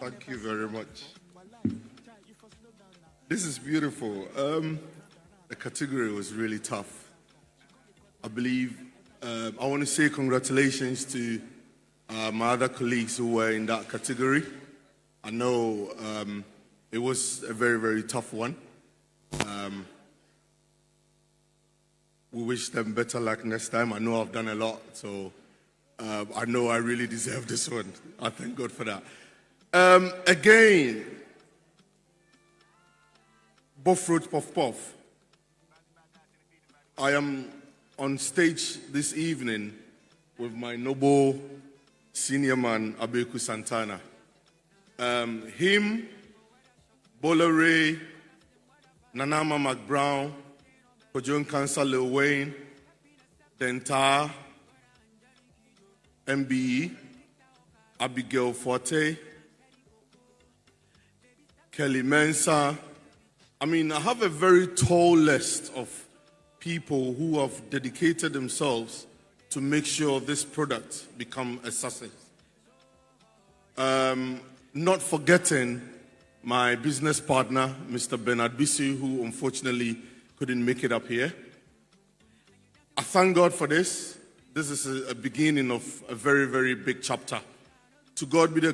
Thank you very much. This is beautiful. Um, the category was really tough. I believe um, I want to say congratulations to uh, my other colleagues who were in that category. I know um, it was a very, very tough one. Um, we wish them better luck next time. I know I've done a lot, so uh, I know I really deserve this one. I thank God for that. Um, again, Fruit Puff Puff. I am on stage this evening with my noble senior man, Abeku Santana. Um, him, Bolore, Nana Ama McBrown, Kwadwo Nkansah Lil Win, Dentar, MBE, Abigail Forte, Kelly Mensah. I mean, I have a very tall list of people who have dedicated themselves to make sure this product become a success. Um, not forgetting my business partner, Mr. Bernard Bisi, who unfortunately couldn't make it up here. I thank God for this. This is a, a beginning of a very, very big chapter. To God be the